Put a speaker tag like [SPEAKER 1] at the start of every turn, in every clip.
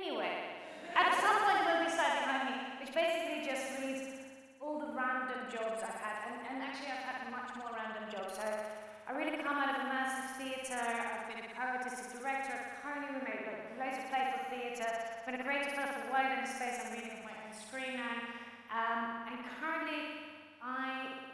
[SPEAKER 1] Anyway, at some point will be slide behind me, which basically just reads all the random jobs I've had, and, and actually I've had much more random jobs. So I really come out of a massive theatre, I've been a co-artistic director, currently we made like, loads of playful theatre, I've been a creative for Wider in Space, I'm reading my own screen now, um, and currently I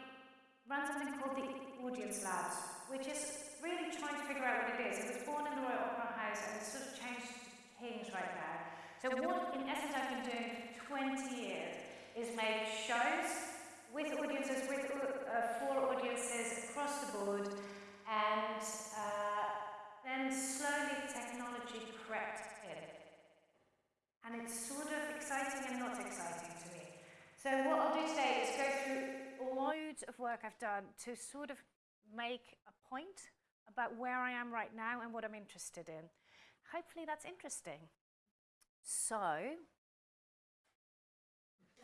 [SPEAKER 1] run something called the Audience Labs, which is really trying to figure out what it is. It was born in the Royal Opera House and it's sort of changed things right now. So what, in essence, I've been doing for 20 years is make shows with audiences, with uh, for audiences across the board, and uh, then slowly technology crept in. And it's sort of exciting and not exciting to me. So what I'll do today is go through loads of work I've done to sort of make a point about where I am right now and what I'm interested in. Hopefully that's interesting. So,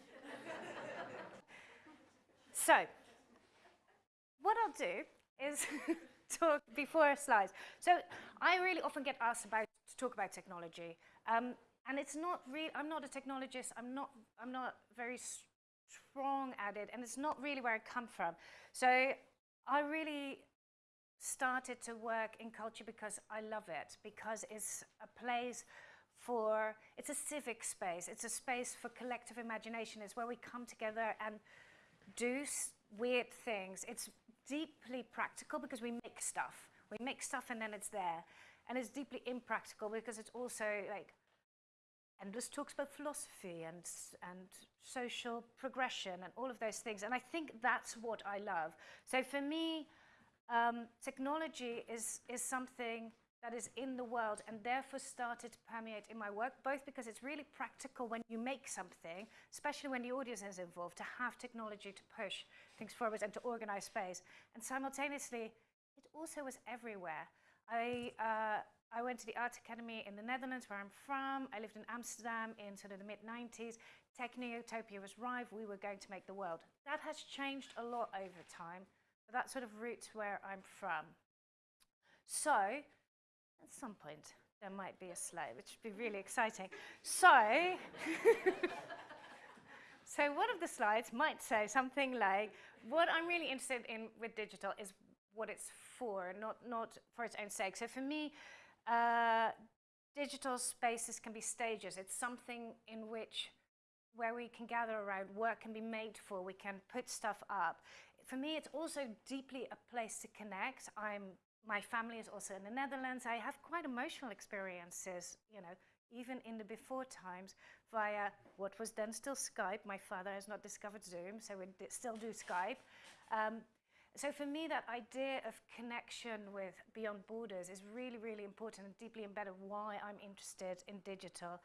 [SPEAKER 1] so what I'll do is talk before slides. So I really often get asked about to talk about technology. Um, and it's not really, I'm not a technologist, I'm not, I'm not very strong at it, and it's not really where I come from. So I really started to work in culture because I love it, because it's a place for, it's a civic space, it's a space for collective imagination, it's where we come together and do weird things. It's deeply practical because we make stuff. We make stuff and then it's there. And it's deeply impractical because it's also like endless talks about philosophy and, and social progression and all of those things. And I think that's what I love. So for me, um, technology is, is something that is in the world and therefore started to permeate in my work, both because it's really practical when you make something, especially when the audience is involved, to have technology to push things forward and to organize space. And simultaneously, it also was everywhere. I, uh, I went to the Art Academy in the Netherlands, where I'm from. I lived in Amsterdam in sort of the mid-90s. Techno-utopia was rife. We were going to make the world. That has changed a lot over time, that sort of roots where I'm from. So, at some point, there might be a slide, which would be really exciting. So, so one of the slides might say something like, what I'm really interested in with digital is what it's for, not, not for its own sake. So for me, uh, digital spaces can be stages. It's something in which where we can gather around, work can be made for, we can put stuff up. For me, it's also deeply a place to connect. I'm, my family is also in the Netherlands. I have quite emotional experiences, you know, even in the before times via what was then still Skype. My father has not discovered Zoom, so we still do Skype. Um, so for me, that idea of connection with beyond borders is really, really important and deeply embedded why I'm interested in digital.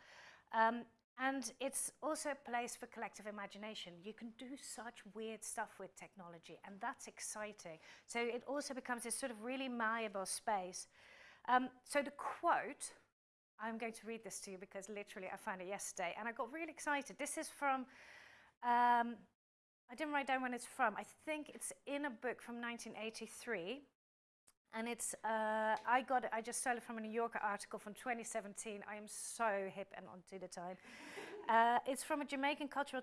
[SPEAKER 1] Um, and it's also a place for collective imagination. You can do such weird stuff with technology, and that's exciting. So it also becomes this sort of really malleable space. Um, so the quote, I'm going to read this to you because literally I found it yesterday, and I got really excited. This is from um, I didn't write down when it's from. I think it's in a book from 1983. And it's, uh, I got it, I just stole it from a New Yorker article from 2017. I am so hip and on to the time. uh, it's from a Jamaican cultural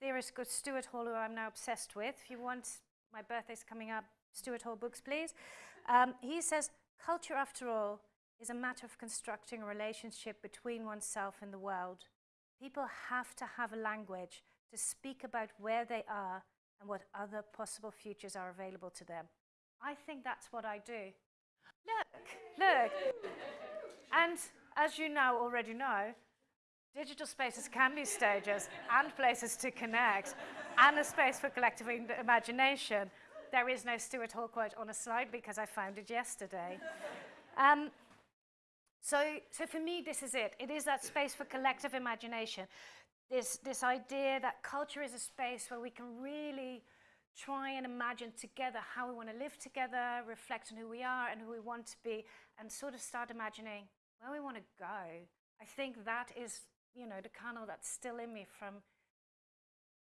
[SPEAKER 1] theorist called Stuart Hall, who I'm now obsessed with. If you want, my birthday's coming up, Stuart Hall books, please. Um, he says, culture, after all, is a matter of constructing a relationship between oneself and the world. People have to have a language to speak about where they are and what other possible futures are available to them. I think that's what I do. Look, look. and as you now already know, digital spaces can be stages and places to connect and a space for collective imagination. There is no Stuart Hall quote on a slide because I found it yesterday. Um, so, so for me, this is it. It is that space for collective imagination this, this idea that culture is a space where we can really try and imagine together how we want to live together, reflect on who we are and who we want to be, and sort of start imagining where we want to go. I think that is, you know, the kernel that's still in me from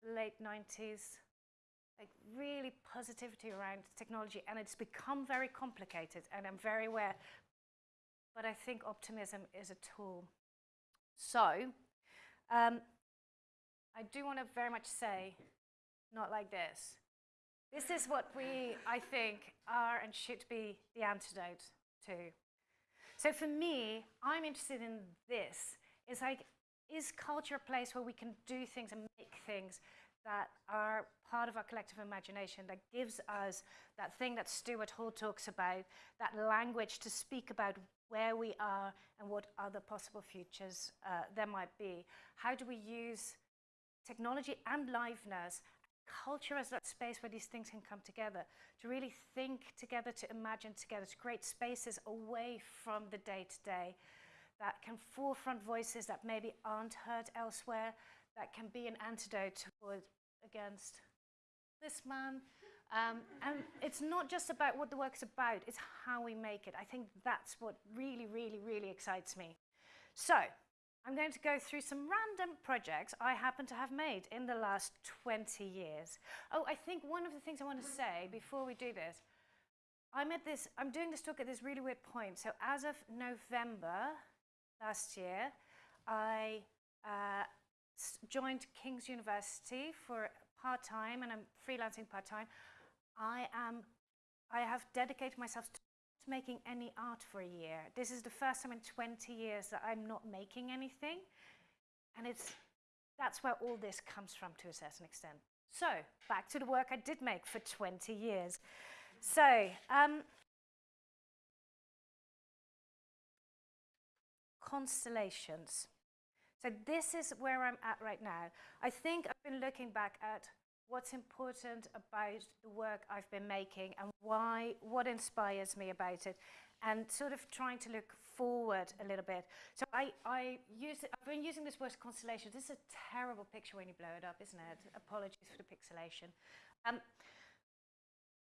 [SPEAKER 1] late 90s, like really positivity around technology, and it's become very complicated, and I'm very aware. But I think optimism is a tool. So, um, I do want to very much say, not like this. This is what we, I think, are and should be the antidote to. So for me, I'm interested in this. It's like, is culture a place where we can do things and make things that are part of our collective imagination, that gives us that thing that Stuart Hall talks about, that language to speak about where we are and what other possible futures uh, there might be. How do we use technology and liveness culture as that space where these things can come together, to really think together, to imagine together, to create spaces away from the day-to-day -day that can forefront voices that maybe aren't heard elsewhere, that can be an antidote against this man. Um, and it's not just about what the work's about, it's how we make it. I think that's what really, really, really excites me. So, I'm going to go through some random projects I happen to have made in the last 20 years. Oh, I think one of the things I want to say before we do this, I'm at this, I'm doing this talk at this really weird point. So as of November last year, I uh, joined King's University for part-time and I'm freelancing part-time. I am, I have dedicated myself to making any art for a year. This is the first time in 20 years that I'm not making anything. And it's, that's where all this comes from to a certain extent. So, back to the work I did make for 20 years. So, um, constellations. So this is where I'm at right now. I think I've been looking back at what's important about the work I've been making and why, what inspires me about it, and sort of trying to look forward a little bit. So I, I use, I've been using this word constellation. This is a terrible picture when you blow it up, isn't it? Apologies for the pixelation. Um,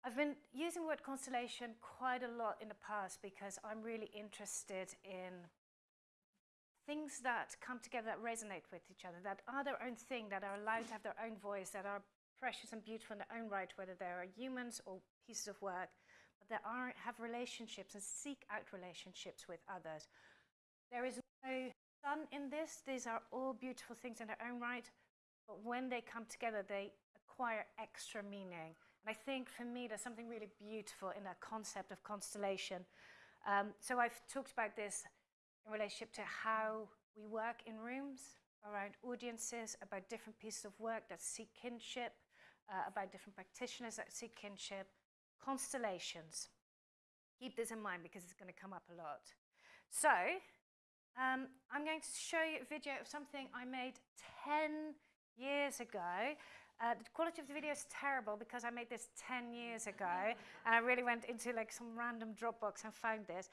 [SPEAKER 1] I've been using the word constellation quite a lot in the past because I'm really interested in things that come together that resonate with each other, that are their own thing, that are allowed to have their own voice, that are precious and beautiful in their own right, whether they are humans or pieces of work, but they are, have relationships and seek out relationships with others. There is no sun in this. These are all beautiful things in their own right, but when they come together, they acquire extra meaning. And I think for me, there's something really beautiful in that concept of constellation. Um, so I've talked about this in relationship to how we work in rooms, around audiences, about different pieces of work that seek kinship, uh, about different practitioners that seek kinship, constellations. Keep this in mind because it's going to come up a lot. So, um, I'm going to show you a video of something I made 10 years ago. Uh, the quality of the video is terrible because I made this 10 years ago and I really went into like some random Dropbox and found this.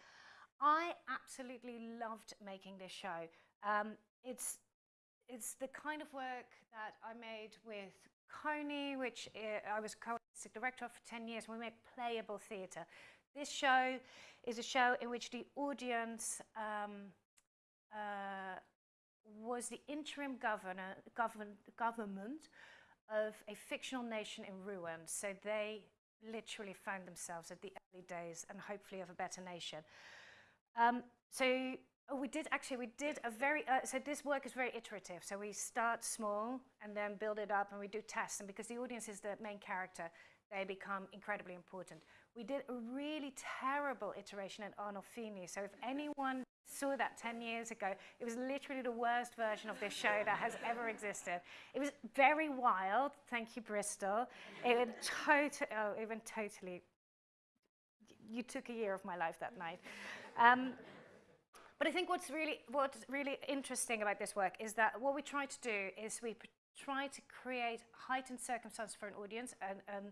[SPEAKER 1] I absolutely loved making this show. Um, it's, it's the kind of work that I made with Coney, which uh, I was co-artistic director of for 10 years. We made playable theatre. This show is a show in which the audience um, uh, was the interim governor, govern, government of a fictional nation in ruins. So they literally found themselves at the early days and hopefully of a better nation. Um, so Oh, we did actually, we did a very, uh, so this work is very iterative. So we start small and then build it up and we do tests. And because the audience is the main character, they become incredibly important. We did a really terrible iteration at Arnolfini. So if anyone saw that 10 years ago, it was literally the worst version of this show that has ever existed. It was very wild. Thank you, Bristol. It went, tot oh, it went totally, you took a year of my life that night. Um, but I think what's really, what's really interesting about this work is that what we try to do is we try to create heightened circumstances for an audience, and a um,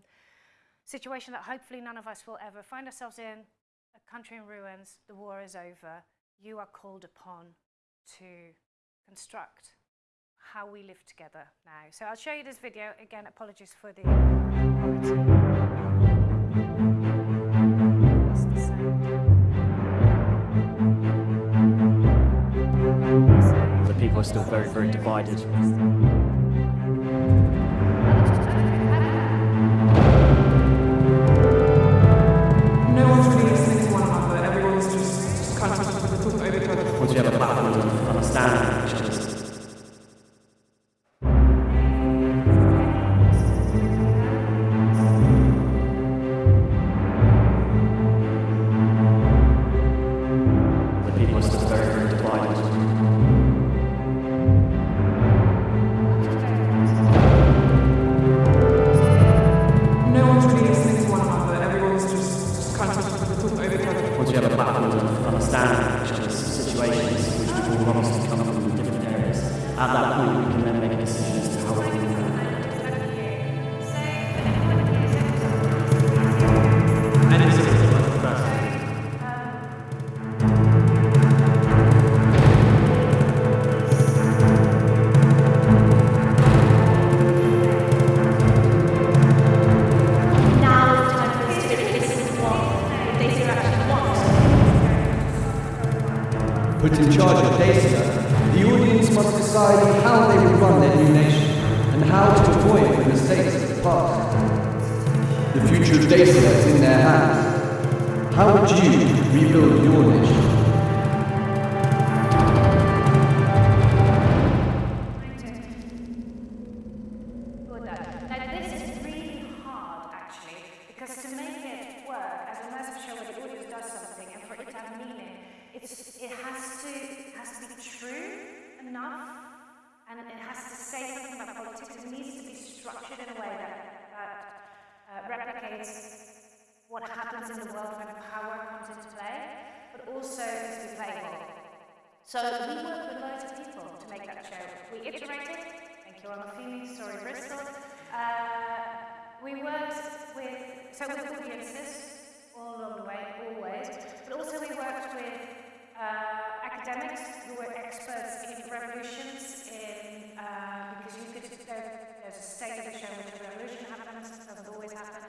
[SPEAKER 1] situation that hopefully none of us will ever find ourselves in, a country in ruins, the war is over, you are called upon to construct how we live together now. So I'll show you this video. Again, apologies for the
[SPEAKER 2] people are still very, very divided.
[SPEAKER 3] In charge of data, the audience must decide how they will run their new nation and how to avoid the mistakes of the past. The future of data is in their hands. How would you rebuild
[SPEAKER 1] what happens in the world when power comes into play, but also to be playable. So we worked with loads of people to make that show. We iterated, thank you, Arnolfini, sorry, Bristol. Uh, we worked with, so with audiences all along the way, always, but also we worked with uh, academics who were experts in revolutions, in, uh, because you could, there, there's a state of the show which a revolution happens, doesn't always happen.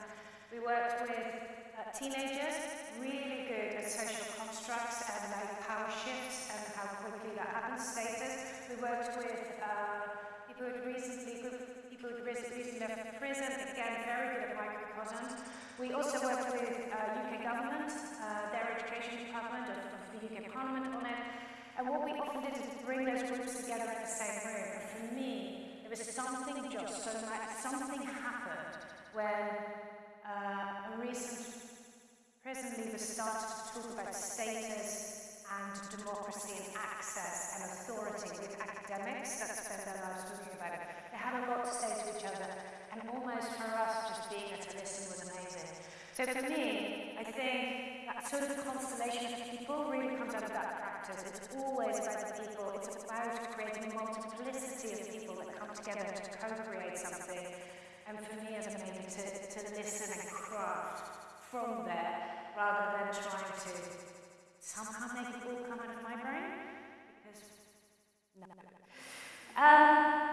[SPEAKER 1] We worked with uh, teenagers, really good at social constructs and like power shifts and how quickly that happens, status. We worked with uh, people who recently, people who recently left prison, again, very good at microcosms. We also worked with uh, UK government, uh, their education department of, of the UK Parliament on it. And what we often did is bring those groups together in the same room. And for me, there was something just so much, something happened when uh, recent prison leader started to talk about status and democracy and access and authority with academics that spend their lives talking about it. They had a lot to say to each other, and almost for us, just being at to listen was amazing. So for me, I think that sort of constellation of people really comes out of that practice. It's always about the people. It's about creating a multiplicity of people that come together to co-create something. And for me as a maybe to, to listen and craft from there rather than trying to somehow make it all come out of my brain. Because, no. Um,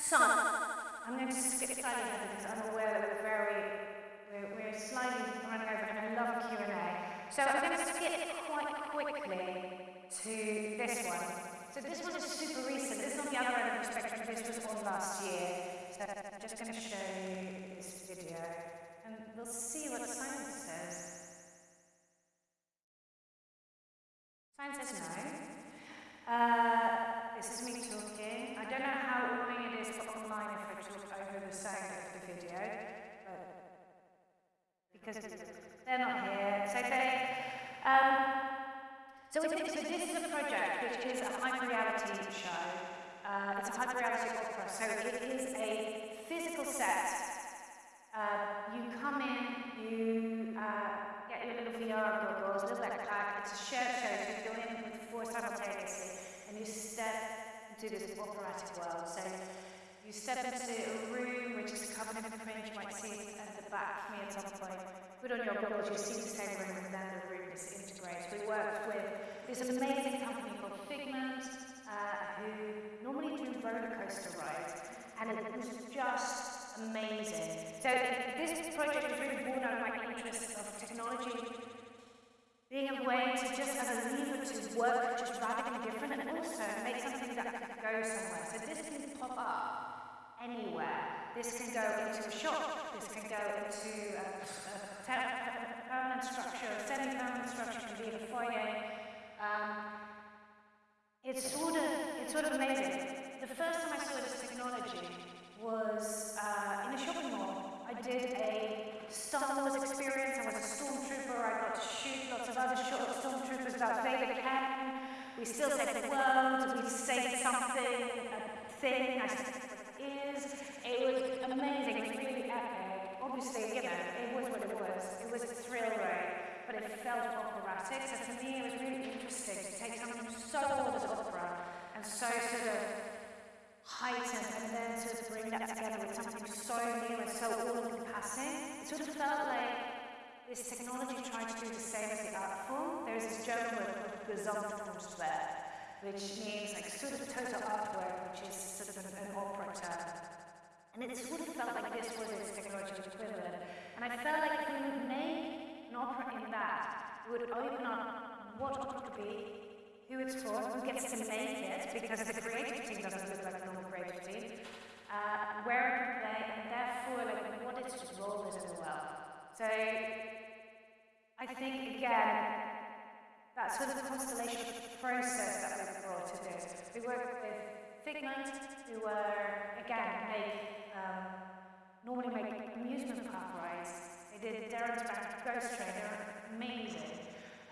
[SPEAKER 1] so, I'm going to skip slightly ahead because I'm aware that we're very, we're, we're slightly running over and I love Q&A. So I'm going to skip quite quickly to this one. So this one is super recent. This is on the other end of the spectrum. This was on last year. So I'm just going to show you this video. And we'll see what science says. Science says no. Uh, this is me talking. I don't know how annoying it is for online if I talk over the sound of the video, but because they're not here. So they, um, so, it's, so this is a project which is a hyper reality show. Uh, it's a hyper reality opera, so it is a physical set. Uh, you come in, you uh, get your little VR goggles, little backpack. It's a shared show, so you go in with four simultaneously, and you step into this operatic world. So you step into a room which is covered in print. You might see it at the back, me at some point. Put on your goggles, you see the same room, and then the room is integrated. We worked with this amazing company called Figment, uh, who normally do roller coaster rides, and it was just amazing. So this project was really born out of my interest of technology being a way to just as a lever to work just radically different and also make something that could go somewhere. So this can pop up anywhere. This can go into a shop, this can go into a, a, a permanent structure, a semi-permanent structure, can be in a foyer. Um, it's sort of, it's sort of amazing. The first time I saw this technology was uh, in a shopping mall. I did a Star Wars experience. I was a stormtrooper. I got to shoot lots of other stormtroopers about Vader Cannon. We still saved the world. We saved something, a thing. I is. It was amazing. It was really epic. Obviously, you know, it was what it was. It was a thrill ride. But it felt operatic. So for me, it was really interesting to take something so old as opera and so sort of heightened and then sort of bring that together with something so new and so all-encompassing. It sort of felt like this technology tried to do the same as the art form. There's this German word called Gesamtkunstwerk, which means like sort of total artwork, which is sort of an, an opera term. And it sort of felt like this was its technological what opera could be, who it's for, who gets to make it, because the creative team doesn't look like a normal creative team, uh, where it can play, and therefore like what its role is in the world. So I think again, that sort of constellation process that we've brought to this. We work with Figment, who were again make um, normally make amusement park rides. They did Derren Brown's Ghost Train, they're amazing.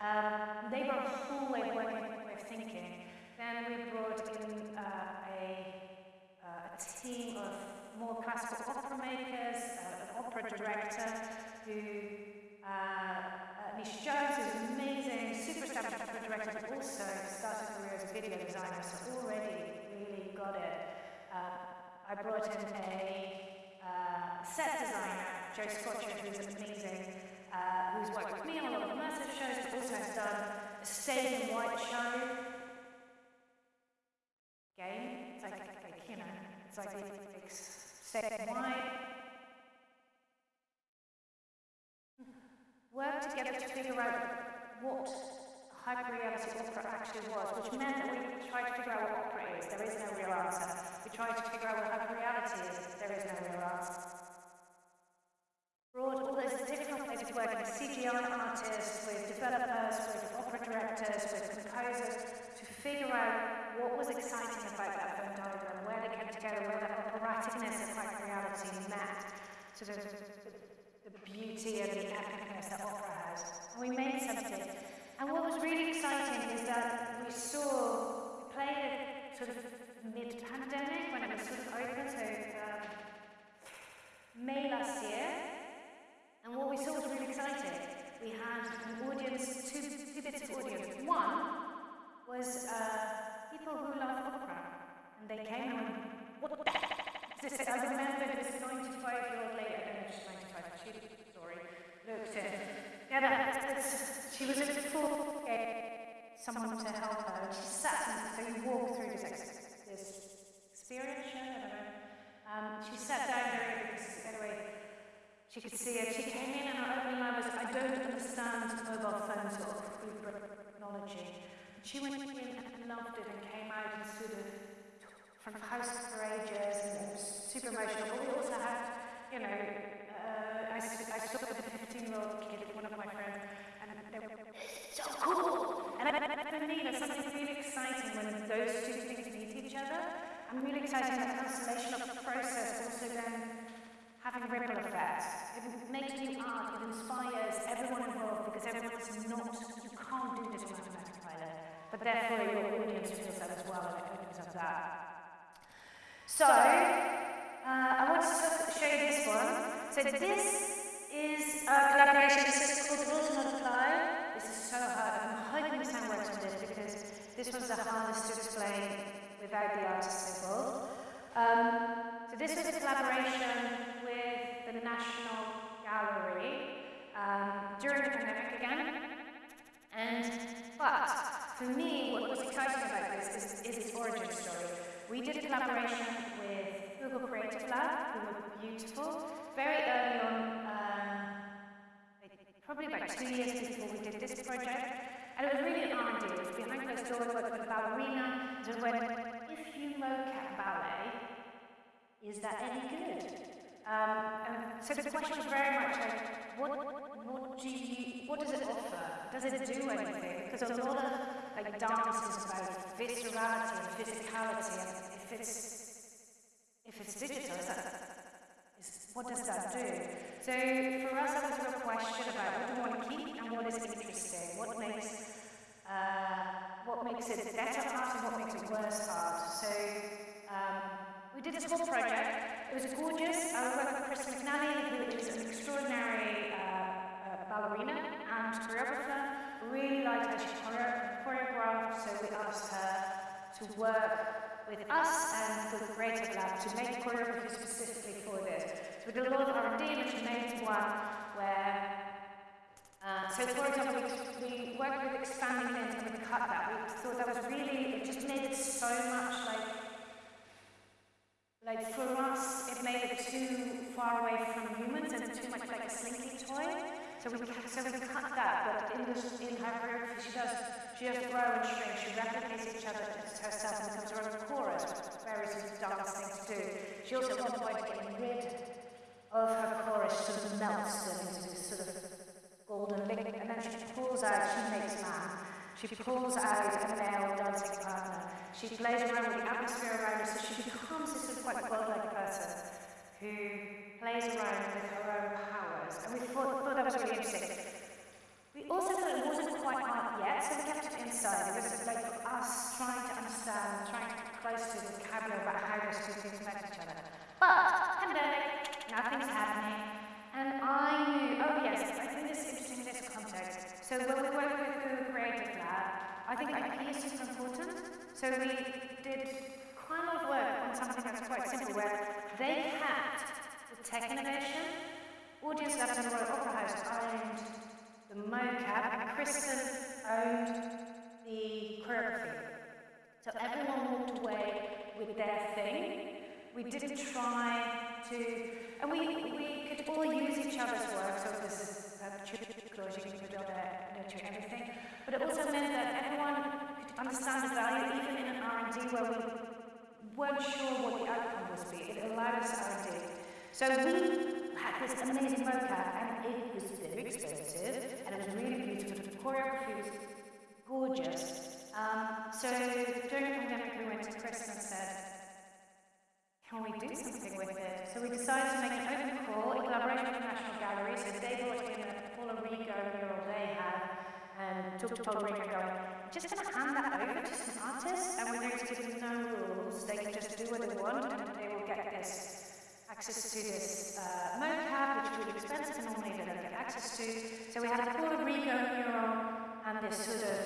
[SPEAKER 1] Um, they were of working, of thinking. Then we brought in uh, a, uh, a team of more classical opera makers, uh, an opera director who, uh, uh, Netia Jones, is amazing, super established opera director, but also started a career as a video designer, so already really got it. Uh, I brought in a uh, set designer, Joe Scotcher, who's amazing, uh, who's worked with me on a lot of immersive shows, but also has done a stay white show. Game, it's like, like you know, it's like big stay in white. Work together to figure out what hyper-reality opera actually was, which meant that we tried to figure out what opera is. There is no real answer. We tried to figure out what hyper-reality is. There is no real answer brought all those different ways of working, with CGI artists, with developers, with opera directors, with composers, to figure out what was exciting about that Venn diagram, where they came together, where that operaticness and hyper-reality met, sort of the, the beauty and the epicness that opera has. And we made something. And what was really exciting is that we saw, we played it sort of mid-pandemic, when it was sort of open, so um, May last year, and what we saw was really exciting. We had an audience, two, two bits of audience. One was uh, people who love opera, and they came and went, what the heck is this? I remember this 95-year-old lady, I don't know if she's 95, but she, sorry, looked at, yeah, that, she was in full, someone to help her, and she sat, and so you walk through this, this experience, I don't know, um, she sat down because, anyway, she could see it. She came in and her opening line was, I don't understand mobile phones or Uber technology. And she went in and loved it and came out and sort of from house for ages and was super emotional. But we also had, you know, uh, I, I saw with a 15-year-old kid, one of my friends, and they were so cool. And, and for me, there's something really exciting when those two things meet each other. I'm really excited that constellation of the process also then having ripple effects. It makes new art, it inspires everyone involved because everyone is not, you can't do this automatic pilot, but therefore your audience feels that as well and it opens up that. So, uh, I want to show you this one. So this is a collaboration, this is called Rules Not. This is so hard, I'm hoping sound works on this because this was the hardest to explain without the artists involved. Um, so this was a collaboration the National Gallery um, during the pandemic again. And, but for me, what was exciting about this is, is its origin story. We did a collaboration with Google Creative Lab, who were beautiful, very early on, um, probably about two years before we did this project. And it was really an R&D. It was behind closed doors, working with a ballerina. So when, if you mocap ballet, is that any good? Um, so the question was very much like, what, what do you, what does it offer? Does it do anything? Because a lot of like dance is about viscerality and physicality, and if it's if it's digital, is that, is, what does that do? So for us, that was a question about what do we want to keep and what is interesting, what makes uh, what makes it better art and what makes it worse art. So. Um, we did this whole project. It was gorgeous. I worked with Kristen McNally, who is an extraordinary uh, uh, ballerina and choreographer. Really liked how she choreo- choreographed, so we asked her to work with us and with Creative Lab to make choreography specifically for this. So we did a lot of R&D she made one where uh, so, for example, we, we worked with expanding things and we cut that. We thought that was really, it just it so much like, like for us, it made it too far away from humans and too much like a slinky toy. So we, so we cut that, but in, the, in her choreography, she does, she does grow and shrink. She replicates each other herself and becomes her own chorus, of dance thing to do. She also one point getting rid of her chorus, sort of melts them into this sort of golden liquid, and then she pulls out, she makes man. She pulls out a male dancing partner. She plays around with the atmosphere around her, so she becomes this sort of quite godlike person who plays around with her own powers. And we thought, thought that was really interesting. We also thought it wasn't quite art yet, so we kept it inside. It was like us trying to understand, trying to get close to the vocabulary about how those two things affect each other. But, pandemic, nothing's happening. And I knew, oh yes, I think this is interesting in this context. So when we work with the Creative Lab, I think IP is super important. So we did quite a lot of work on something that's quite simple, where they had the tech innovation, Audience Labs and Royal Opera House owned the mocap, and Kristen owned the choreography. So everyone walked away with their thing. We didn't try to, and we, we could all use each other's work, so this is there, nurture everything. But it also meant that everyone understand the value, even in an R&D where we weren't sure what the outcome was be. It allowed us R&D. So we had this amazing mocap, and it was very expensive, and it was really beautiful. The choreography was gorgeous. Um, so during the pandemic, we went to Chris and said, can we do something with it? So we decided to make an open call in collaboration with the National Gallery. So they brought in a Paula Rego mural they had and talked to Paula just going to hand that over to some artists and we're going to give them no rules. They can just do what they want and they will get this access to this uh, mocap, which is really expensive and normally they don't get access to. So we had a Paula Rego mural and this sort of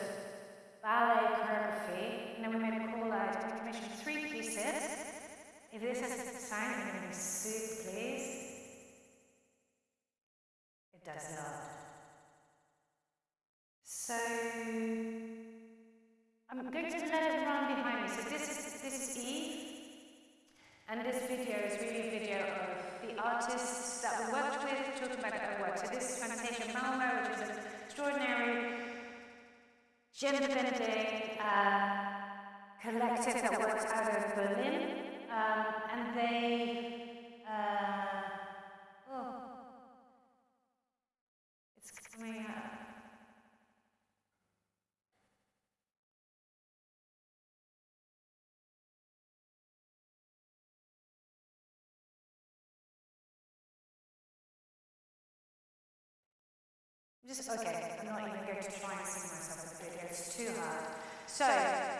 [SPEAKER 1] ballet choreography. And then we made a call out we commissioned three pieces. If this has sound, to be soup, please. Just, okay, I'm not even going to try and sing myself in the video, it's too hard. So,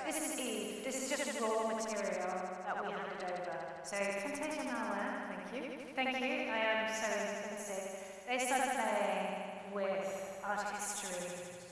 [SPEAKER 1] this is Eve, this is just raw material that we handed over. So, Fantasia eh? Malware, thank you. Thank you, I am so expensive. They started playing with art history.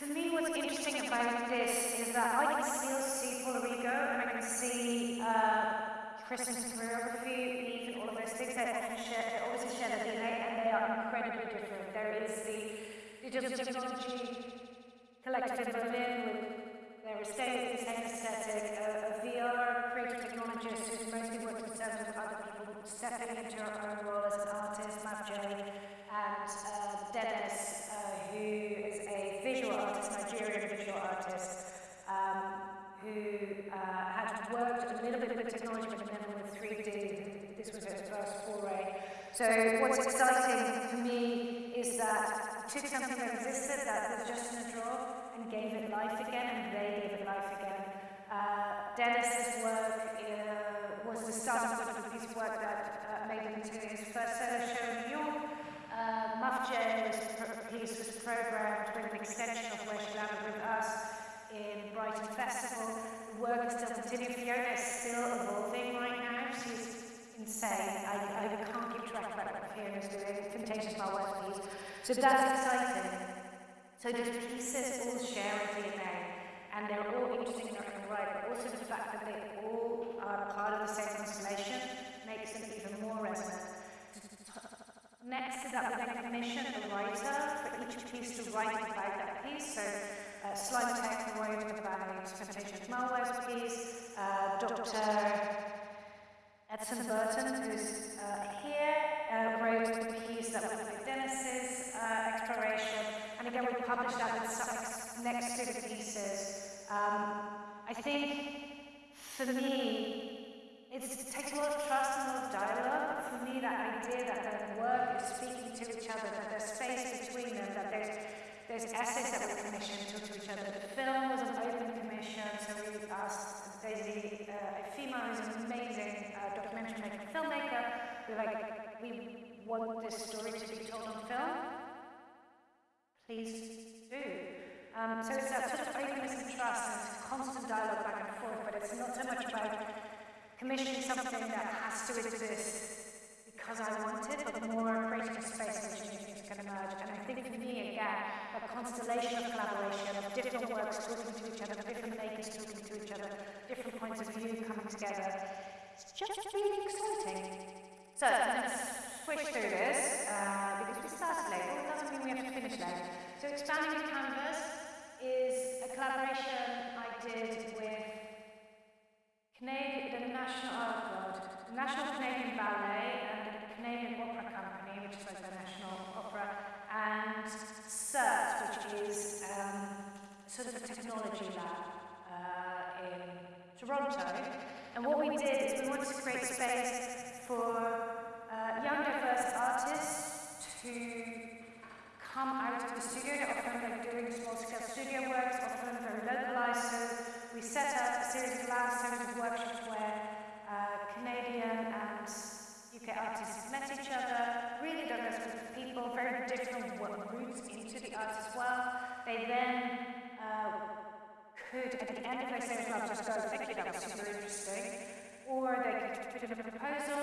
[SPEAKER 1] For me, what's interesting about this is that I can still see Paula Rego and I can see uh, Kristen's choreography, even all of those things. They often share, they always share their DNA, and they are incredibly different. There is the digital technology collective in Berlin with their estate, the same aesthetic, a, a VR creative technologist who's mostly worked terms of other people stepping into her own role as an artist, Mav and uh, Dennis, uh, who is a visual artist, Nigerian visual artist, um, who uh, had worked a little bit with technology but never with 3D. This was her first foray. So what's exciting for me is that took something that existed that was just in a drawer and gave it life again, and they gave it life again. Uh, Dennis's work uh, was the point of a piece of work that uh, made him into his first solo show in New York. Muff J was pro- piece was programmed with an extension of where she landed with us in Brighton Festival. The work is still continuing. Fiona is still evolving right now. She's insane. I, I can't keep track of what Fiona's doing. Contagious my work piece. So that's exciting. So the pieces all share a DNA, and they're all interesting in their own right, but also the fact that they all are part of the same constellation makes them even more resonant. Next to that, we then commissioned a writer for each piece to write about that piece. So, uh, Slime Tech wrote about Fantasia Malware's piece, uh, Dr. Edson Burton, who's uh, here, uh, wrote the piece that was with Dennis's uh, exploration, and again we published that with next to the pieces. Um, I think for me, it's, it takes a lot of trust and a lot of dialogue. For me, that idea that their work is speaking to each other, that there's space between them, that there's there's essays that were commissioned to, each other. The film was an open commission, so we asked Daisy uh, Efima, who's an amazing uh, documentary maker, filmmaker. We like, we want this story to be told on film. Please do. Um, so it's that sort of openness and trust and constant dialogue back and forth, but it's not so much about commissioning something that has to exist because I want it, but more creating a space in which things can emerge. And I think for me, again, a constellation of collaboration, of different works talking to each other, different makers talking to each other, different points of view coming together. It's just really exciting. So, to switch through this uh, because we started late, but it doesn't mean we have to finish late. So, Expanding the Canvas is a collaboration I did with Canadian, the National, oh God, the National Canadian Ballet and the Canadian Opera Company, which is like the National Opera, and CERT, which is um, sort of a technology lab uh, in Toronto. And what we did is we wanted to create space for uh, young, diverse artists to come out of the studio. Often They're doing small-scale studio works, often very localized. Set up a series of series of workshops where uh, Canadian and UK artists met each other, really diverse group of people, very different routes into the arts as well. They then uh, could, at the end of their series lab, just go, thank you, that was super interesting. Or they could put in a proposal.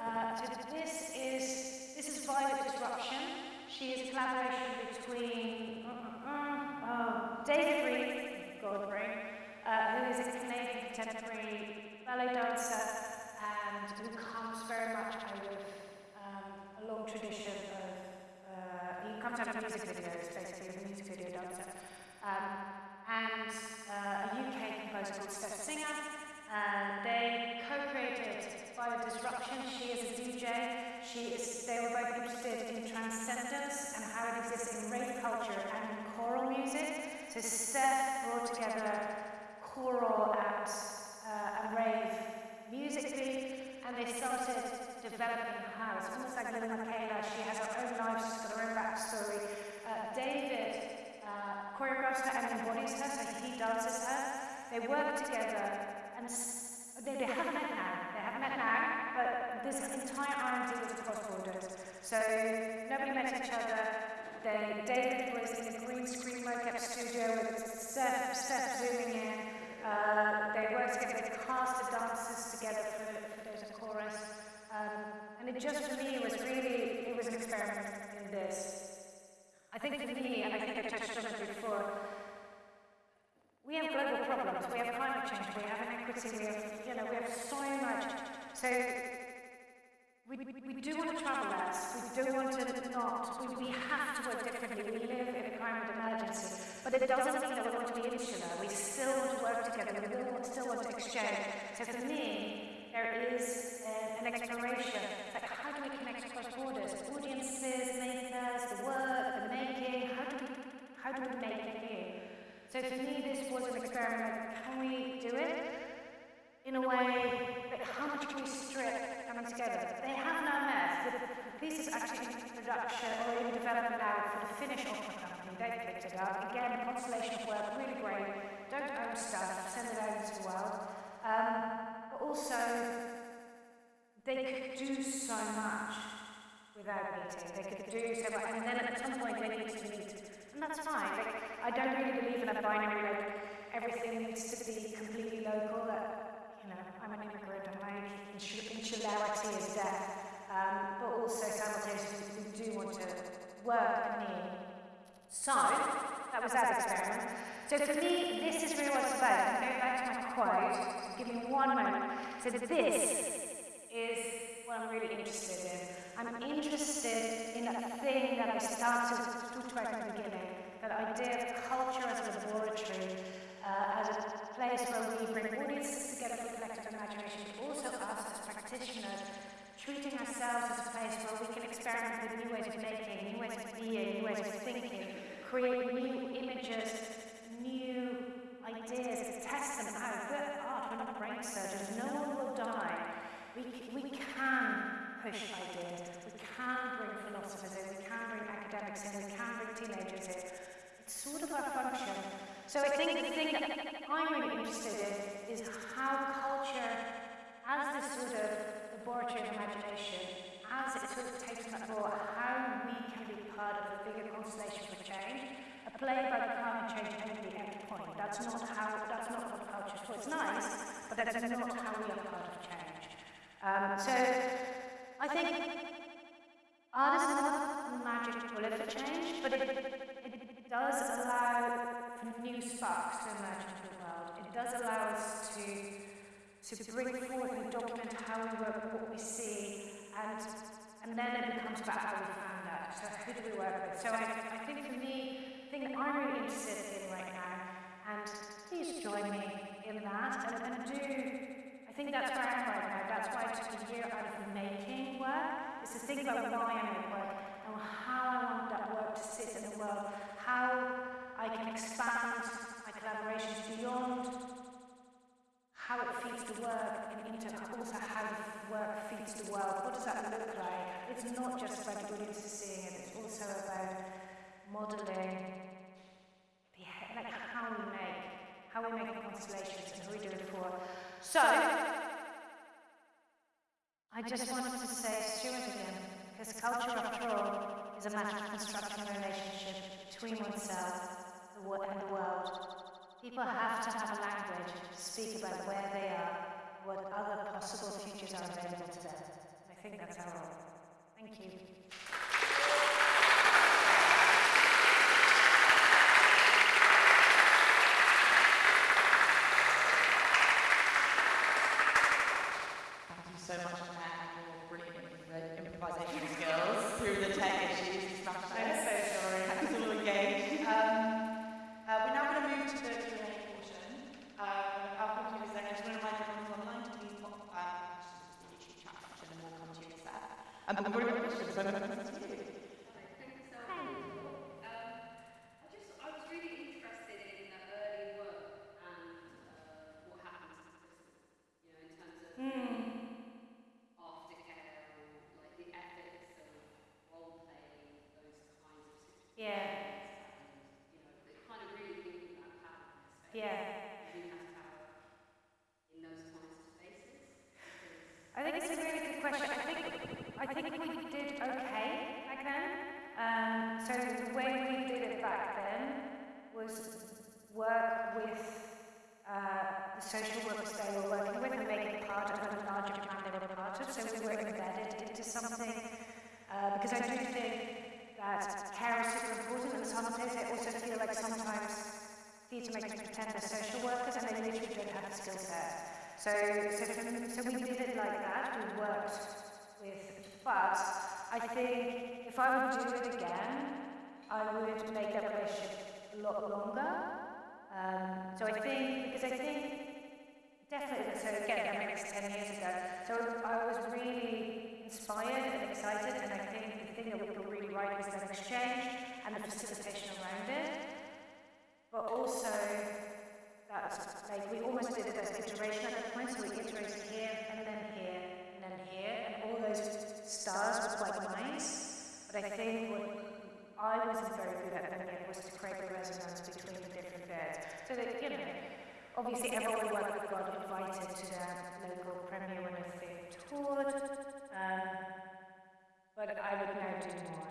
[SPEAKER 1] Uh, so this is, this is Violet Disruption. She is a collaboration between uh, uh, uh, oh, David Reed, God brain, uh, who is a Canadian contemporary ballet dancer and who comes very much out of um, a long tradition of, uh, he comes out of music videos, basically, as a music video dancer. Um, and uh, a UK composer called Steph Singer. And they co-created Bio Disruption. She is a DJ. She is, they were both interested in transcendence and how it exists in rave culture and in choral music. So Steph brought together choral and, uh, and rave musically, and they started developing her. house. Almost like Lil Miquela, she has her own life, she's got her own backstory. Uh, David uh, choreographs her and embodies her, so he dances her. They work together, and they, they haven't met now. They haven't met now, but this entire R&D was across borders. So nobody met each other. They, David was in a green screen mocap studio with Steph, Steph zooming in. Uh, they worked together, they cast the dancers together for, for a chorus. Um, and it just for me was really, it was an experiment in this. I think for me, and I think I touched on it before, we have global problems. We have climate change. We have inequity. We have, you know, we have so much. So we, we, we do want to travel less. We do want to not. We, we have to work differently. We live in a climate emergency. But it doesn't mean that we want to be insular. We still want to work together. We still want to exchange. So for me, there is an exploration. Like, how do we connect across borders? Audiences, makers, the work, the making. How do we, how do we make it new? So for me, this was an experiment. Can we do it in a way? But how much can we strip coming together? They have now met. The, the piece is actually in production or in development now for the Finnish opera it up. Again, of work, really great. Don't own stuff, send it out into the world. Um, but also, they could do so much without meeting. They could do so much, and then at some point they need to meet, and that's fine. Like, I don't really believe in a binary like everything needs to be completely local. That you know, I'm an immigrant, and my insu- insularity is death. Um, but also simultaneously, we do want to work anew. So that was that experiment. So for me, this is really what it's about. Back to my quote. Give me one moment. So this is what I'm really interested in. I'm interested in that thing that I started to talk about in the beginning, that idea of culture as a laboratory, uh, as a place where we bring audiences together for collective imagination, but also us as practitioners, treating ourselves as a place where we can experiment with new ways of making, new ways of being, new ways of thinking, create new images, new ideas, test them out. We're art, we're not brain surgeons, no one will die. We, we can push ideas, we can bring philosophers in, we can bring academics in, we can bring teenagers in. It's sort of our function. So I think the thing that I'm really interested in is how culture, as this sort of laboratory of imagination, as it sort of takes that role, bigger constellation for change. A play about climate change and the end point. That's not how. That's not what culture is for. It's nice, but that's not how we are part of change. Um, so I think art is not magic bullet for change, but it, it does allow new sparks to emerge into the world. It does allow us to to bring forward and document how we work, what we see, and and then it becomes about how we found out. So who do we work with? So I, I think for me, the thing that I'm really interested in right now, and please join me in that, and, and do I think that's where I am right now. That's why I took a year out of making work, is to think about why I make work and how I want that work to sit in the world, how I can expand my collaborations beyond how it feeds the work and into also how work feeds the world. What does that look like? It's not just about the audience seeing it, it's also about modelling like how we make, how we make constellations and who we do it for. So, I just wanted to say Stuart again, because culture after all is a matter of constructing a relationship between oneself and the world. People have to have a language to speak about where they are, what other possible futures are available to them. I think that's our role. Thank you. Something uh, because I do think that care is super important, and some days I also feel like sometimes theatre makes me pretend they're social workers and they literally don't have the skill set. So, so, so we did it like that. We worked with, but I think if I would do it again, I would make that relationship a lot longer. Um, so I think, because I think Definitely. So again, that makes 10 years ago. So I inspired and excited, and I think the thing that we got really right was that exchange and the facilitation around it. But also, that like we almost did as iteration at that point, so we iterated here and then here and then here, and all those stars were quite nice. But I think what I wasn't very good at yet was to create the resonance between the different bits. So that, you know, Obviously, everyone with got invited to the local premiere when they toured, um, but I would now do more.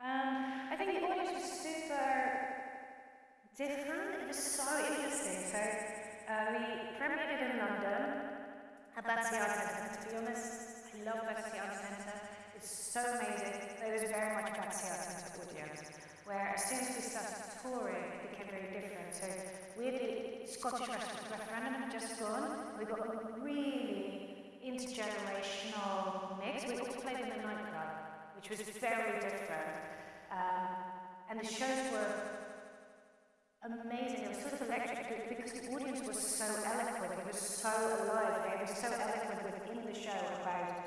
[SPEAKER 1] Um, I think the audience was super different. It was so interesting. So uh, we premiered it in London at Battersea Arts Centre. To be honest, I love Battersea Arts Centre. It's so amazing. It was very much Battersea Arts Centre audience where as soon as we started touring, it became very different. So we weirdly, Scottish referendum had just gone. We got a really intergenerational mix. We also played in a nightclub, which was very different. Um, and the shows were amazing. It was sort of electric because the audience was so eloquent. It was so alive. It was so eloquent within the show about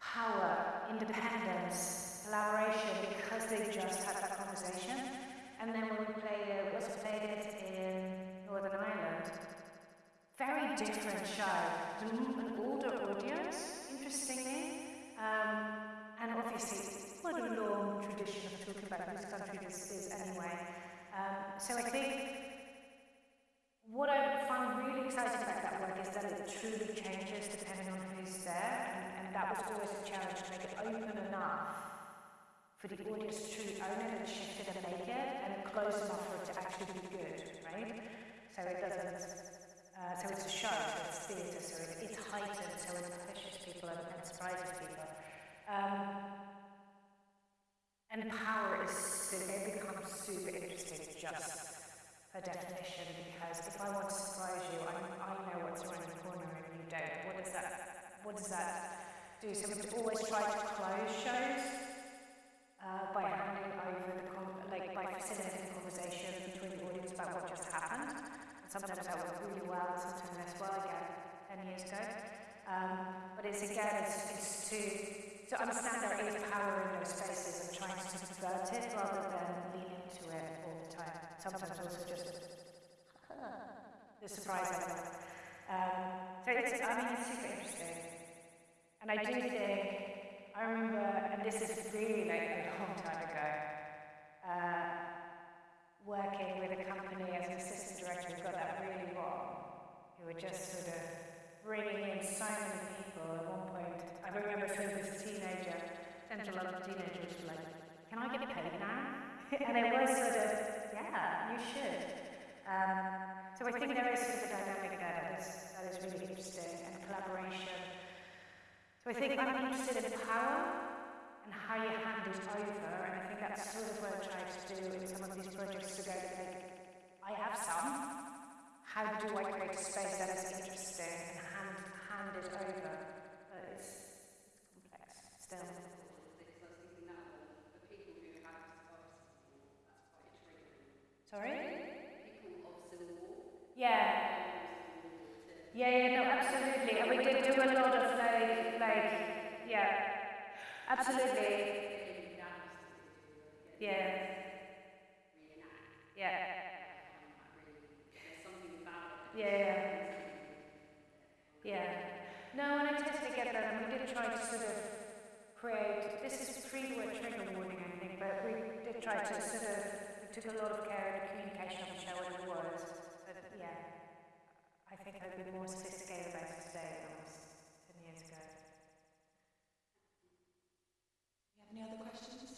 [SPEAKER 1] power, independence, collaboration because they just had that conversation. And then when we played it, was played it in Northern Ireland, very different show. An older audience, interestingly, um, and obviously quite a long tradition of talking about whose country this is anyway. Um, so I think what I find really exciting about that work is that it truly changes depending on who's there, and, and that was always a challenge to make it open enough for the audience to own it and shift it and make it, and close enough for it to actually be good, right? So it doesn't, uh, so it's a show, so it's theatre, so it, it's heightened, so it pushes people and, and surprises people. Um, and power is, it becomes super interesting just per definition, because if I want to surprise you, I, I know what's around the corner and you don't. What does that, what does that do? So we always try to close shows uh, by handing over the like by facilitating conversation between the audience about what just happened. And sometimes that worked really well, sometimes less well. Again, ten years ago. Um, but it's again, it's, it's to to understand there is power in those spaces and trying to subvert it rather than lean into it all the time. Sometimes also just the surprise element. Um, so it's, I mean, it's super interesting. And I do think I remember, and this is really like a long time ago, uh, working with a company as an assistant director who got that really wrong, who were just sort of bringing in so many people. At one point, I remember seeing this teenager, central London teenager, was like, "Can I get paid now?" and it was sort of, "Yeah, you should." Um, so I think there is sort of a dynamic there that is, that is really interesting, and collaboration so I think I'm interested in power and how you hand it over, and I think that's sort of what I try to do in some of these projects to go like, I have some. How do I create a space that is interesting and hand, hand it over? But it's, it's complex still. Sorry? Yeah. Yeah, yeah, no, absolutely. And we did do a lot of yeah, absolutely. Yeah. Yeah. Yeah. Yeah. No, and I totally get that. And we did try to sort of create, this is pre-word trigger warning, I think, but we did try to sort of, took a lot of care in the communication of the show and the words. But yeah. I think I'd be more sophisticated about it today
[SPEAKER 4] any other questions?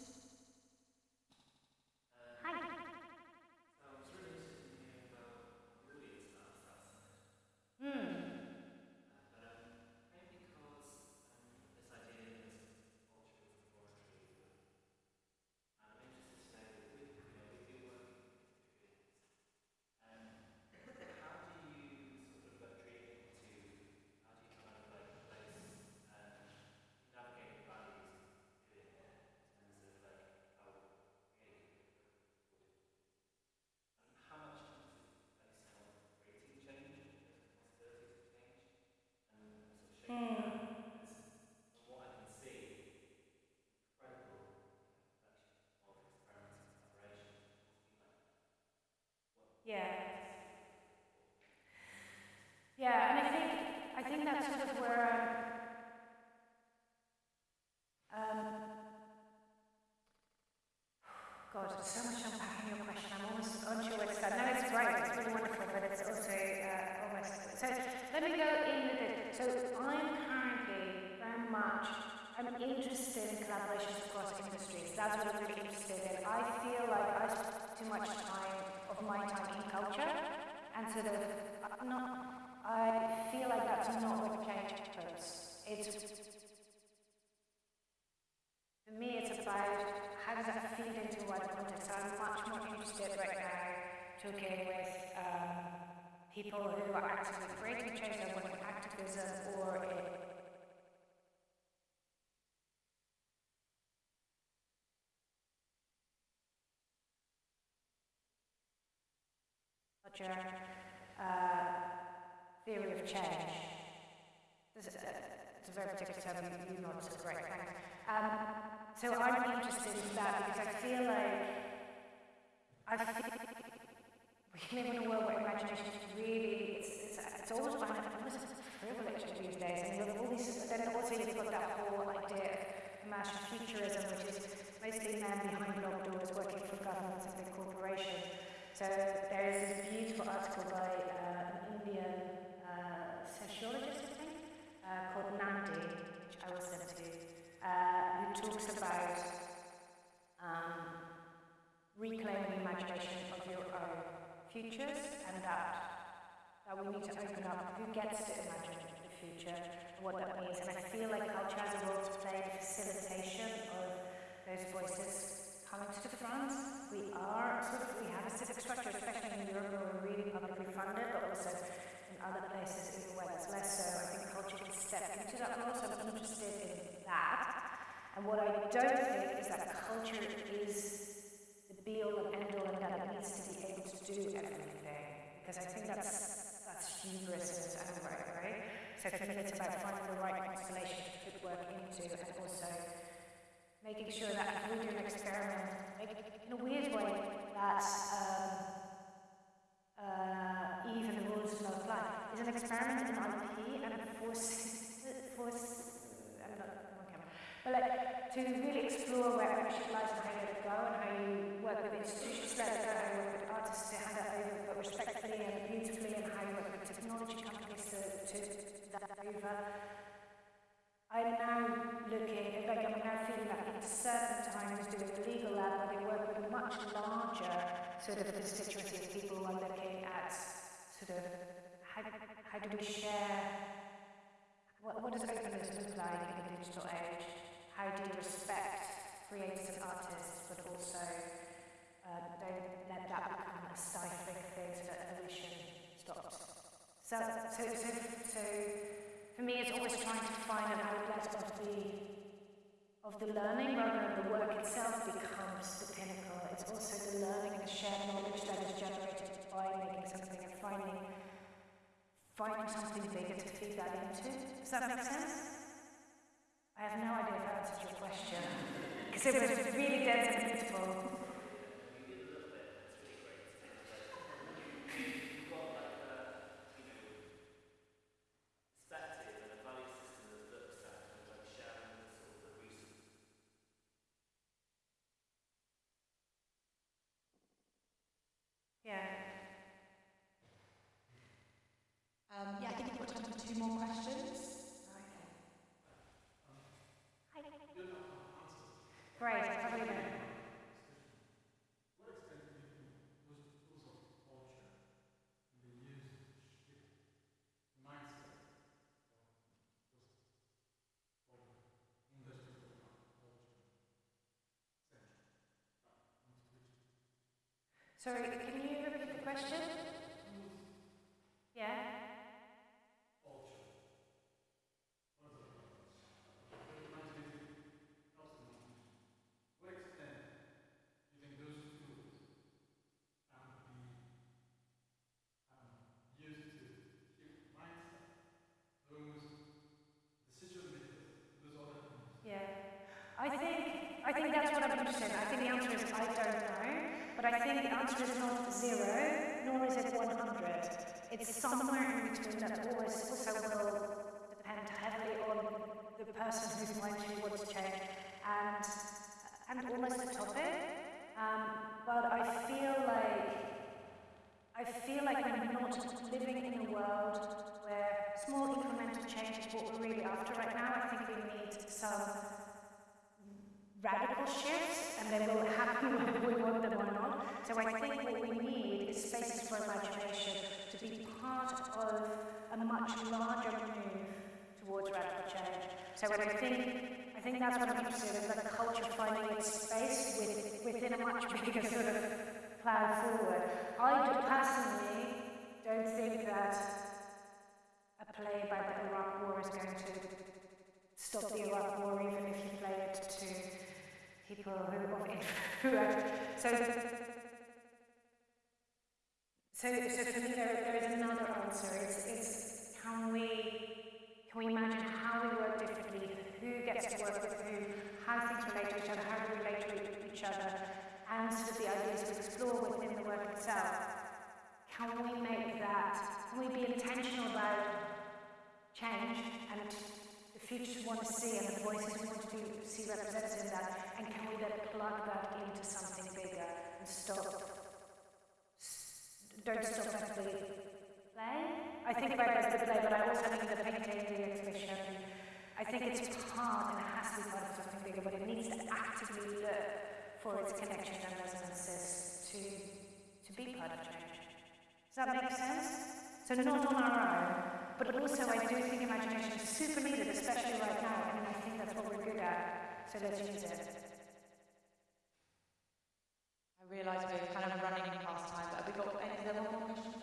[SPEAKER 1] Sort of where I'm. Um, God, there's so much unpacking your question. I'm almost unsure where to start. No, it's great. It's really wonderful, but it's also uh, almost. So let me go in with it. So I'm currently very much. I'm interested in collaborations across industries. That's what I'm really interested in. I feel like I spend too much time of my time in culture, and sort of uh, not. I feel like that's not what change happens. It's for me, it's about how does that feed into wider context. So I'm much more interested right now talking with um, people who are actively creating change, whether in activism or in culture, uh, theory of change. This is a, it's a very particular term, you, not so great, thanks. Um, so I'm interested in that because I feel like I feel we live in a world where imagination is really, it's, it's, it's always kind of almost these days. And you have all these, then also you've got that whole idea of imagined futurism, which is mostly men behind locked doors working for governments and big corporations. So there is this beautiful article by uh, an Indian uh, sociologist, I think, uh, called Nandy, which I will send to uh, who talks about um, reclaiming the imagination of your own futures and that that we need to open up who gets to imagine the future and what that means. And I feel like culture has a role to play in facilitation of those voices coming to the front. We are sort of we have a civic structure, especially in Europe where we're really publicly funded, but also other places even where that's less so. I think culture can step into that role, so I'm also interested in that. And what I don't think is that culture is the be all and end all and that it needs to be able to do everything. Because I think that's that's hubris in its own right, right? So for me it's about finding the right constellation to put work into and also making sure that if we do an experiment, like, in a weird way, that um, uh, even the rules do not apply. Is an experiment in IP and force, force, I'm not on camera, but like to really explore where ownership lies and how you go and how you work with institutions, go, how you work with artists to hand it over, but respectfully and beautifully, and how you work with technology companies to, to that over. I'm now looking, like I'm now feeling that in certain times doing the legal lab where they work with a much larger sort of constituency of people who are looking at sort of how, how do we share, what, what does openness look like in the digital age? How do you respect creators and artists, but also uh, don't let that become a stifling thing so that evolution stops? So, so, so, so for me, it's always trying to find an outlet of the of the learning rather than the work itself becomes the pinnacle. It's also the learning and the shared knowledge that is generated by making something and finding finding something bigger to feed that into. Does that make sense? I have no idea if I answered your question because it was really dense and beautiful.
[SPEAKER 4] We've got time for two more questions.
[SPEAKER 1] Great. Probably not. Sorry, can you repeat the question? Yeah. Person whose mind she wants to change and, and almost the topic. Um, but I feel like I feel like we're not living in a world where small incremental change is what we're really after right now. I think we need some radical shifts, and then they will happen whether we want them or not. So I think what we need is spaces for imagination to be part of a much larger move towards radical change. So I think I think that's what I'm interested in, the culture finding its space with, within a much bigger sort of plan forward. I do personally don't think that a play about the Iraq War is going to stop the Iraq War, even if you play it to people who of who so. So, so for me, there, there is another answer. It's, it's can we can we imagine how we work differently, who gets to work with who, how things relate to each other, how do we relate to each other, and sort of the ideas to explore within the work itself. Can we make that? Can we be intentional about change and the futures we want to see and the voices we want to see represented in that? And can we then plug that into something bigger and stop? Don't stop at the play. I think about as the play, but I also mean the painting, the exhibition. I think it's part and it has to be part of something bigger, but it needs to actively look for its connections and resonances to, to be part of change. Does that make sense? So not on our own, but also I do think imagination is super needed, especially right now, and I think that's what we're good at, so let's use it.
[SPEAKER 4] I realise we're kind of running past time, but have we got any, is there more question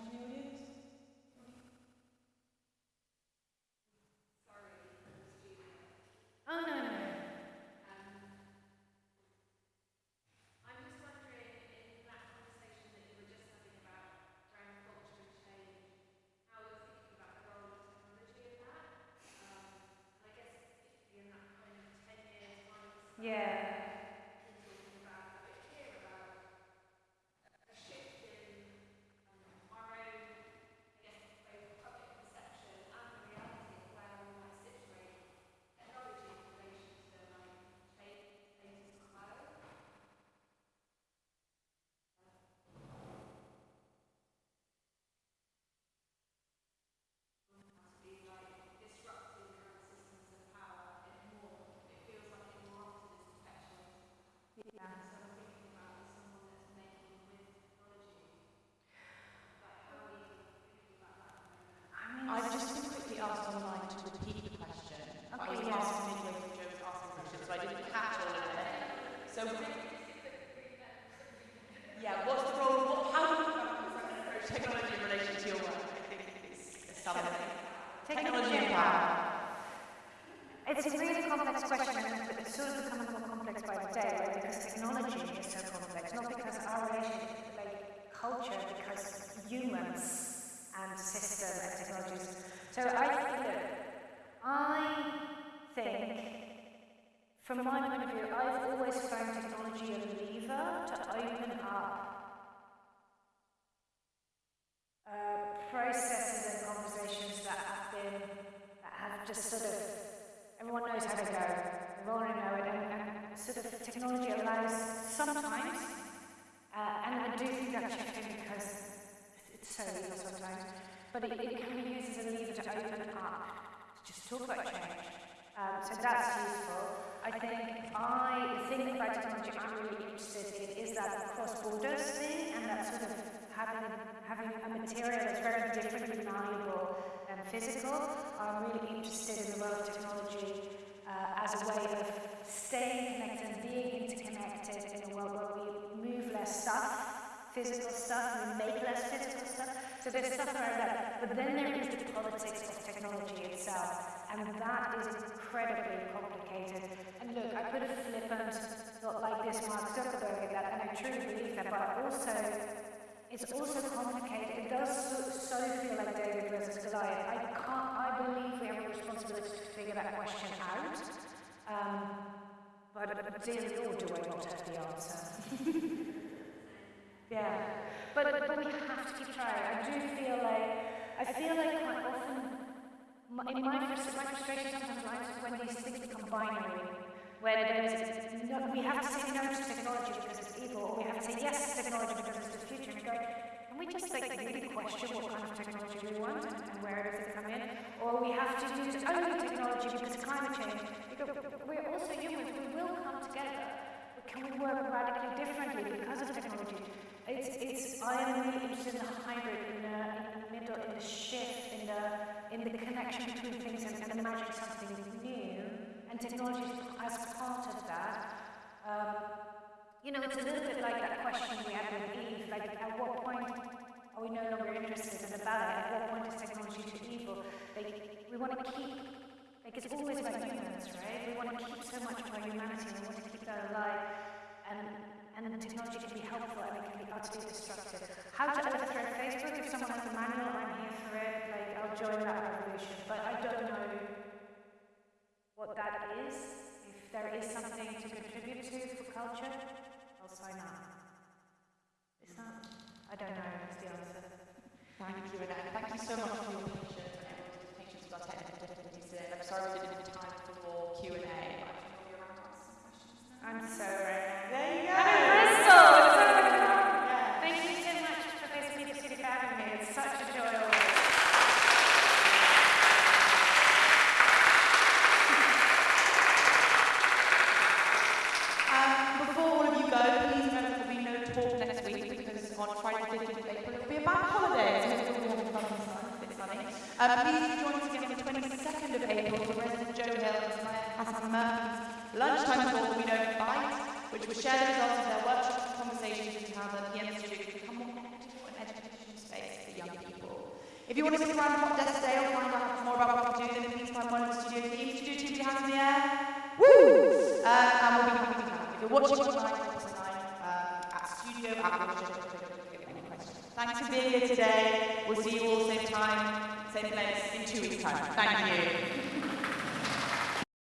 [SPEAKER 1] everyone knows how they go, we already know it, and, and sort of technology allows sometimes, uh, and I do think that's shifting because it's so evil sometimes, but it, it can be used as a lever to open up, to just talk about change. Um, so that's useful. I think I think about technology I'm really interested in is that cross borders thing and that sort of having having a material that's very differently malleable physical. I'm really interested in the role of technology uh, as a way of staying connected and being interconnected in a world where we move less stuff, physical stuff, we make less physical stuff. So there's stuff around that. But then there is the politics of technology itself. And that is incredibly complicated. And look, I could have flippant, not like this Mark Zuckerberg and that, and I truly believe that, but also, it's also complicated. It does so, so feel like David versus Goliath. I can't, I believe we have a responsibility to figure that question out. Um, but, but dear Lord, do I not have the answer? yeah. But, but we have to keep trying. I feel like I feel like quite often, in my, frus- my frustration sometimes when these things become binary, where no, we have to say no to technology because it's evil, or we have to say yes to technology because it's can we just like really question what kind of technology we want and, where does it come in? Or we have to use only technology because climate change. Because we're also humans, we will come together, can we work radically differently because of technology? It's, it's, I am really interested in the hybrid, in the, in the middle, in the shift, in the, in the connection between things and, and imagining something new, and technology as part of that. Um, you know, it's a little bit like that question we had with Eve, like at what point are we no longer interested in the ballet? At what point is technology too evil? Like, we want to keep, like it's always about humans, right? We want to keep so much of our humanity, we want to keep that alive. And, and technology can be helpful and it can be utterly destructive. How to overthrow Facebook? If someone has a manual, I'm here for it. Like, I'll join that revolution. But I don't know what that is. If there is something to contribute to for culture, I'll sign up. Is that? I don't know, is the answer.
[SPEAKER 5] Thank you, and thank you so much for your patience and everyone's patience with our technical difficulties today. I'm sorry we didn't have time for more Q&A, but I'm sure we'll Um, please join us again on the 22nd of April for Resident Joe Hill and Hassan Murphy's lunchtime talk We Don't Fight, which will share the results of their workshops and conversations into how the PM can become more equitable and educational space for young people. If you want to stick around Hot Desk Day or find out more about what we do, then please find one of the studio teams. Studio teams, your hands in the air. Woo! Uh, and we'll be happy to have. If you're watching online, drop us a line um, at studio at Watershed.co.uk if any questions. Thanks for being here today. We'll see you all same time, same place in two weeks' time. Thank you.